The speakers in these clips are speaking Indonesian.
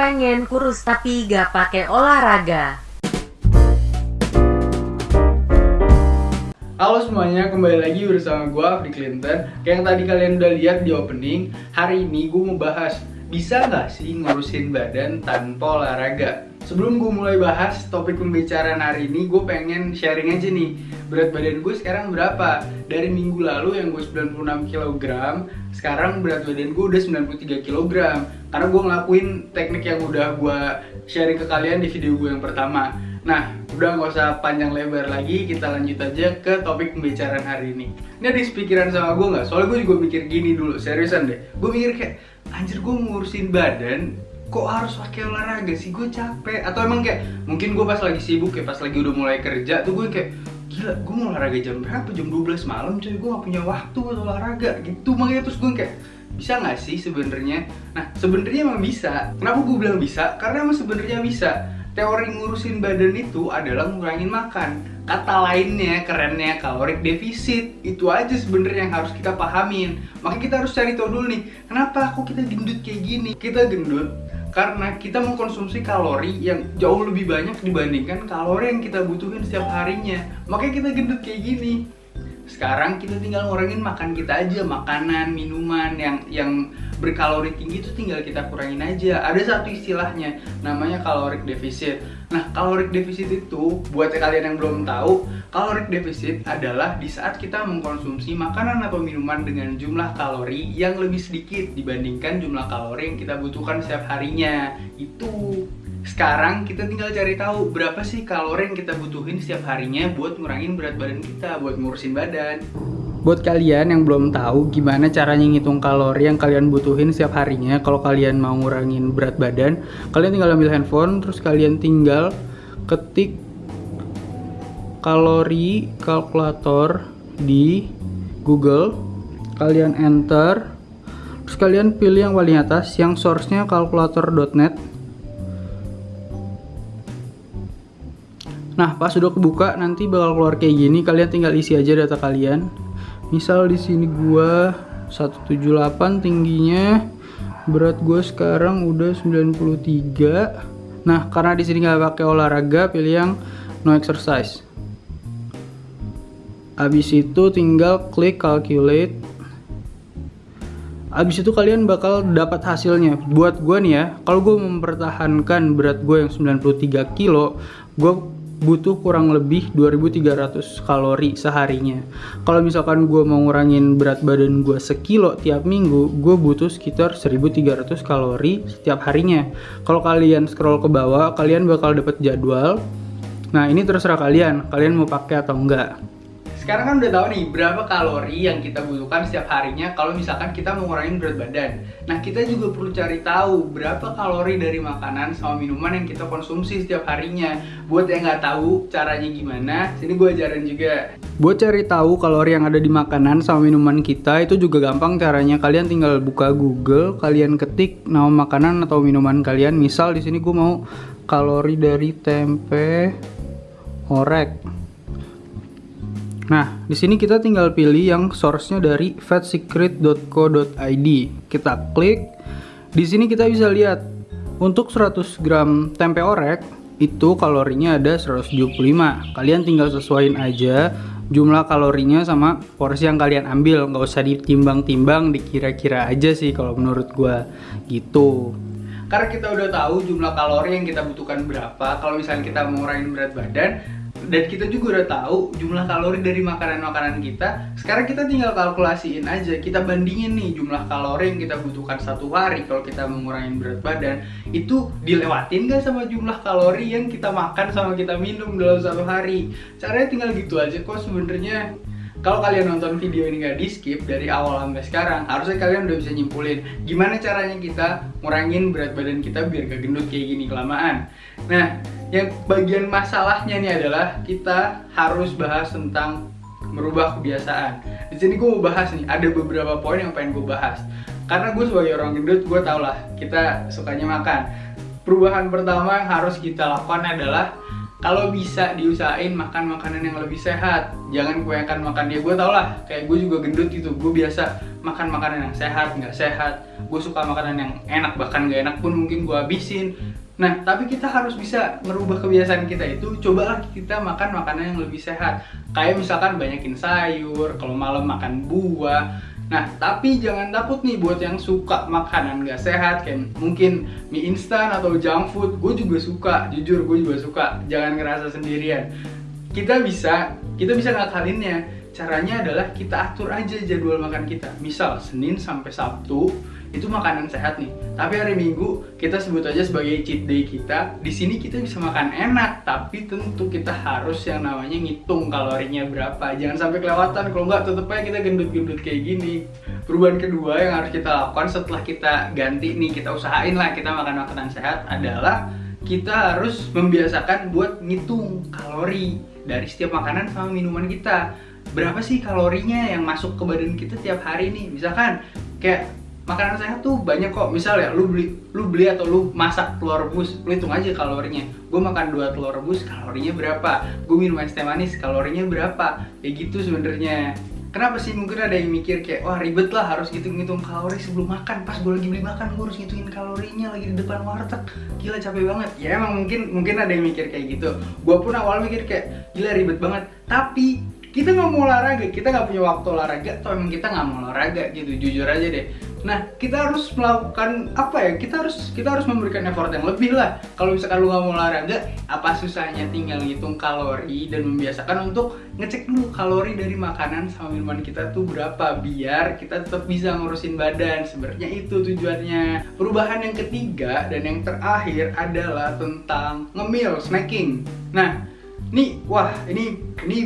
Pengen kurus tapi gak pakai olahraga. Halo semuanya, kembali lagi bersama gue Afri Clinton Kayak yang tadi kalian udah lihat di opening Hari ini gue mau bahas Bisa nggak sih ngurusin badan tanpa olahraga? Sebelum gue mulai bahas topik pembicaraan hari ini Gue pengen sharing aja nih Berat badan gue sekarang berapa? Dari minggu lalu yang gue 96 kg Sekarang berat badan gue udah 93 kg Karena gue ngelakuin teknik yang udah gue sharing ke kalian di video gue yang pertama Nah, udah nggak usah panjang lebar lagi, kita lanjut aja ke topik pembicaraan hari ini. Ini ada pikiran sama gue nggak? Soalnya gue juga mikir gini dulu, seriusan deh. Gue mikir kayak, anjir gue ngurusin badan, kok harus pakai olahraga sih? Gue capek. Atau emang kayak, mungkin gue pas lagi sibuk ya, pas lagi udah mulai kerja tuh gue kayak, gila gue mau olahraga jam berapa? Jam 12 malam coy, gue gak punya waktu buat olahraga gitu. Makanya terus gue kayak, bisa nggak sih sebenarnya? Nah sebenarnya emang bisa. Kenapa gue bilang bisa? Karena emang sebenarnya bisa teori ngurusin badan itu adalah ngurangin makan. Kata lainnya, kerennya kalorik defisit. Itu aja sebenarnya yang harus kita pahamin. Makanya kita harus cari tahu dulu nih, kenapa kok kita gendut kayak gini? Kita gendut karena kita mengkonsumsi kalori yang jauh lebih banyak dibandingkan kalori yang kita butuhin setiap harinya. Makanya kita gendut kayak gini. Sekarang kita tinggal ngurangin makan kita aja, makanan, minuman yang yang berkalori tinggi itu tinggal kita kurangin aja. Ada satu istilahnya namanya kalorik defisit. Nah, kalorik defisit itu buat kalian yang belum tahu, kalorik defisit adalah di saat kita mengkonsumsi makanan atau minuman dengan jumlah kalori yang lebih sedikit dibandingkan jumlah kalori yang kita butuhkan setiap harinya. Itu sekarang kita tinggal cari tahu berapa sih kalori yang kita butuhin setiap harinya buat ngurangin berat badan kita, buat ngurusin badan. Buat kalian yang belum tahu gimana caranya ngitung kalori yang kalian butuhin setiap harinya kalau kalian mau ngurangin berat badan, kalian tinggal ambil handphone terus kalian tinggal ketik kalori kalkulator di Google, kalian enter, terus kalian pilih yang paling atas yang source-nya kalkulator.net Nah, pas sudah kebuka nanti bakal keluar kayak gini. Kalian tinggal isi aja data kalian. Misal di sini gua 178 tingginya, berat gua sekarang udah 93. Nah, karena di sini nggak pakai olahraga, pilih yang no exercise. Habis itu tinggal klik calculate. Habis itu kalian bakal dapat hasilnya. Buat gue nih ya, kalau gue mempertahankan berat gue yang 93 kilo, gue butuh kurang lebih 2300 kalori seharinya. Kalau misalkan gue mau ngurangin berat badan gue sekilo tiap minggu gue butuh sekitar 1300 kalori setiap harinya. Kalau kalian scroll ke bawah kalian bakal dapat jadwal. Nah ini terserah kalian kalian mau pakai atau enggak sekarang kan udah tahu nih berapa kalori yang kita butuhkan setiap harinya kalau misalkan kita mau ngurangin berat badan. Nah kita juga perlu cari tahu berapa kalori dari makanan sama minuman yang kita konsumsi setiap harinya. Buat yang nggak tahu caranya gimana, sini gue ajarin juga. Buat cari tahu kalori yang ada di makanan sama minuman kita itu juga gampang caranya. Kalian tinggal buka Google, kalian ketik nama makanan atau minuman kalian. Misal di sini gue mau kalori dari tempe orek Nah, di sini kita tinggal pilih yang source-nya dari fatsecret.co.id. Kita klik. Di sini kita bisa lihat untuk 100 gram tempe orek itu kalorinya ada 175. Kalian tinggal sesuaiin aja jumlah kalorinya sama porsi yang kalian ambil. Nggak usah ditimbang-timbang, dikira-kira aja sih kalau menurut gua gitu karena kita udah tahu jumlah kalori yang kita butuhkan berapa kalau misalnya kita mau ngurangin berat badan dan kita juga udah tahu jumlah kalori dari makanan-makanan kita. Sekarang kita tinggal kalkulasiin aja kita bandingin nih jumlah kalori yang kita butuhkan satu hari kalau kita mengurangi berat badan. Itu dilewatin gak sama jumlah kalori yang kita makan sama kita minum dalam satu hari? Caranya tinggal gitu aja kok sebenarnya. Kalau kalian nonton video ini gak di skip dari awal sampai sekarang harusnya kalian udah bisa nyimpulin gimana caranya kita ngurangin berat badan kita biar gak gendut kayak gini kelamaan. Nah yang bagian masalahnya nih adalah kita harus bahas tentang merubah kebiasaan. Di sini gue mau bahas nih ada beberapa poin yang pengen gue bahas. Karena gue sebagai orang gendut gue tau lah kita sukanya makan. Perubahan pertama yang harus kita lakukan adalah kalau bisa diusahain makan makanan yang lebih sehat. Jangan kebanyakan makan. Ya gue tau lah kayak gue juga gendut gitu. Gue biasa makan makanan yang sehat nggak sehat. Gue suka makanan yang enak bahkan nggak enak pun mungkin gue habisin. Nah tapi kita harus bisa merubah kebiasaan kita itu cobalah kita makan makanan yang lebih sehat. Kayak misalkan banyakin sayur kalau malam makan buah Nah, tapi jangan takut nih buat yang suka makanan gak sehat kayak mungkin mie instan atau junk food, gue juga suka, jujur gue juga suka. Jangan ngerasa sendirian. Kita bisa, kita bisa ngakalinnya. Caranya adalah kita atur aja jadwal makan kita. Misal Senin sampai Sabtu itu makanan sehat nih. Tapi hari Minggu kita sebut aja sebagai cheat day kita. Di sini kita bisa makan enak, tapi tentu kita harus yang namanya ngitung kalorinya berapa. Jangan sampai kelewatan. Kalau nggak tetep aja kita gendut-gendut kayak gini. Perubahan kedua yang harus kita lakukan setelah kita ganti nih, kita usahain lah kita makan makanan sehat adalah kita harus membiasakan buat ngitung kalori dari setiap makanan sama minuman kita berapa sih kalorinya yang masuk ke badan kita tiap hari nih misalkan kayak makanan sehat tuh banyak kok. Misal ya lu beli lu beli atau lu masak telur rebus lu hitung aja kalorinya. Gue makan dua telur rebus kalorinya berapa? Gue minum es teh manis kalorinya berapa? Kayak gitu sebenarnya. Kenapa sih? Mungkin ada yang mikir kayak wah ribet lah harus ngitung-ngitung kalori sebelum makan. Pas gue lagi beli makan gue harus ngitungin kalorinya lagi di depan warteg. Gila capek banget. Ya emang mungkin mungkin ada yang mikir kayak gitu. Gue pun awal mikir kayak gila ribet banget. Tapi kita nggak mau olahraga. Kita nggak punya waktu olahraga atau emang kita nggak mau olahraga gitu. Jujur aja deh nah kita harus melakukan apa ya? Kita harus kita harus memberikan effort yang lebih lah. Kalau misalkan lu nggak mau olahraga apa susahnya tinggal ngitung kalori dan membiasakan untuk ngecek dulu kalori dari makanan sama minuman kita tuh berapa biar kita tetap bisa ngurusin badan. Sebenarnya itu tujuannya. Perubahan yang ketiga dan yang terakhir adalah tentang ngemil snacking. Nah ini wah ini ini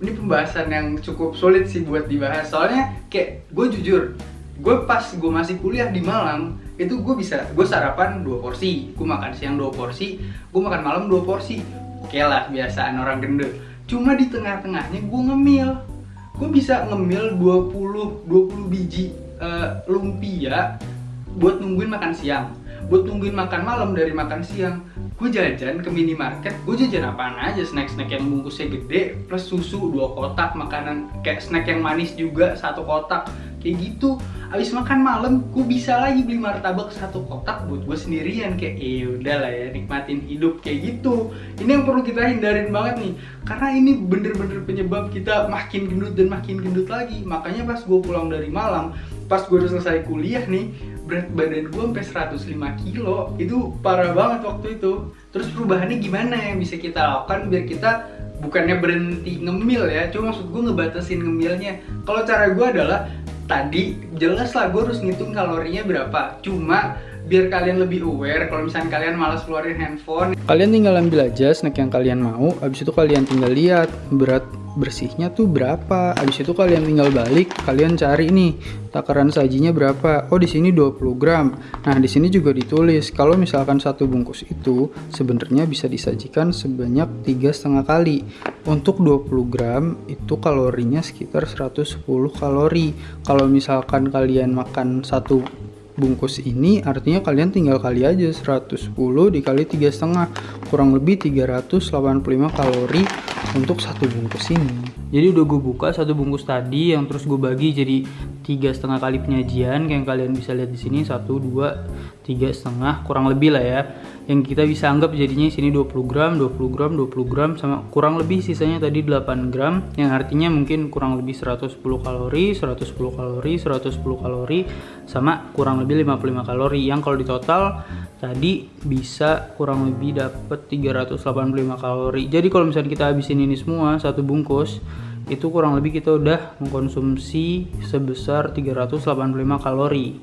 ini pembahasan yang cukup sulit sih buat dibahas. Soalnya kayak gue jujur gue pas gue masih kuliah di Malang itu gue bisa gue sarapan dua porsi. Gue makan siang dua porsi gue makan malam dua porsi. Oke lah biasaan orang gendut. Cuma di tengah-tengahnya gue ngemil. Gue bisa ngemil 20 20 biji uh, lumpia buat nungguin makan siang. Buat nungguin makan malam dari makan siang. Gue jajan ke minimarket gue jajan apaan aja? Snack-snack yang bungkusnya gede plus susu dua kotak makanan kayak snack yang manis juga satu kotak kayak gitu. Abis makan malam gue bisa lagi beli martabak satu kotak buat gue sendirian. Kayak eh udah lah ya nikmatin hidup. Kayak gitu. Ini yang perlu kita hindarin banget nih. Karena ini bener-bener penyebab kita makin gendut dan makin gendut lagi. Makanya pas gue pulang dari Malang pas gue udah selesai kuliah nih berat badan gue sampai 105 kilo. Itu parah banget waktu itu. Terus perubahannya gimana yang bisa kita lakukan biar kita bukannya berhenti ngemil ya? Cuma maksud gue ngebatasin ngemilnya. Kalau cara gue adalah tadi jelas lah gue harus ngitung kalorinya berapa. Cuma biar kalian lebih aware kalau misalnya kalian malas keluarin handphone. Kalian tinggal ambil aja snack yang kalian mau habis itu kalian tinggal lihat berat bersihnya tuh berapa? Habis itu kalian tinggal balik kalian cari nih takaran sajinya berapa? Oh di sini 20 gram. Nah di sini juga ditulis kalau misalkan satu bungkus itu sebenarnya bisa disajikan sebanyak tiga setengah kali. Untuk 20 gram itu kalorinya sekitar 110 kalori. Kalau misalkan kalian makan satu bungkus ini artinya kalian tinggal kali aja 110 dikali tiga setengah. Kurang lebih 385 kalori untuk satu bungkus ini. Jadi udah gue buka satu bungkus tadi yang terus gue bagi jadi tiga setengah kali penyajian yang kalian bisa lihat di sini satu dua tiga setengah kurang lebih lah ya. Yang kita bisa anggap jadinya sini 20 gram 20 gram 20 gram sama kurang lebih sisanya tadi 8 gram yang artinya mungkin kurang lebih 110 kalori 110 kalori 110 kalori sama kurang lebih 55 kalori. Yang kalau di total tadi bisa kurang lebih dapat 385 kalori. Jadi kalau misalnya kita habisin ini semua satu bungkus itu kurang lebih kita udah mengkonsumsi sebesar 385 kalori.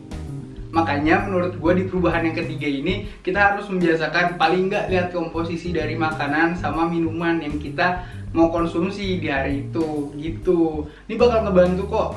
Makanya menurut gue di perubahan yang ketiga ini kita harus membiasakan paling nggak lihat komposisi dari makanan sama minuman yang kita mau konsumsi di hari itu. Gitu. Ini bakal ngebantu kok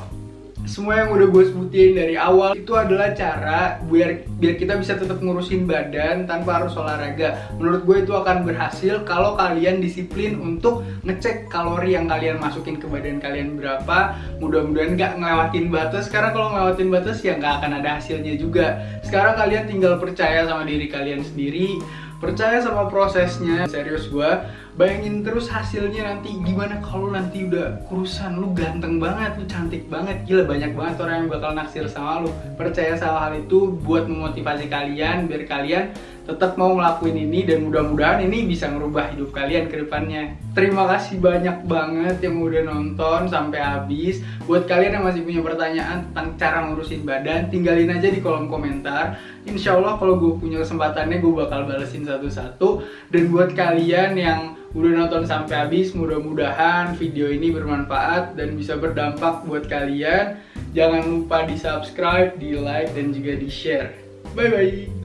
semua yang udah gue sebutin dari awal itu adalah cara biar biar kita bisa tetap ngurusin badan tanpa harus olahraga. Menurut gue itu akan berhasil kalau kalian disiplin untuk ngecek kalori yang kalian masukin ke badan kalian berapa. Mudah-mudahan nggak ngelewatin batas. Karena kalau ngelewatin batas ya nggak akan ada hasilnya juga. Sekarang kalian tinggal percaya sama diri kalian sendiri, percaya sama prosesnya. Serius gue bayangin terus hasilnya nanti gimana kalau nanti udah kurusan lu ganteng banget lu cantik banget. Gila banyak banget orang yang bakal naksir sama lu. Percaya sama hal itu buat memotivasi kalian biar kalian tetap mau ngelakuin ini dan mudah-mudahan ini bisa merubah hidup kalian ke depannya. Terima kasih banyak banget yang udah nonton sampai habis. Buat kalian yang masih punya pertanyaan tentang cara ngurusin badan, tinggalin aja di kolom komentar. Insya Allah kalau gue punya kesempatannya gue bakal balesin satu-satu. Dan buat kalian yang udah nonton sampai habis, mudah-mudahan video ini bermanfaat dan bisa berdampak buat kalian. Jangan lupa di subscribe, di like, dan juga di share. Bye-bye.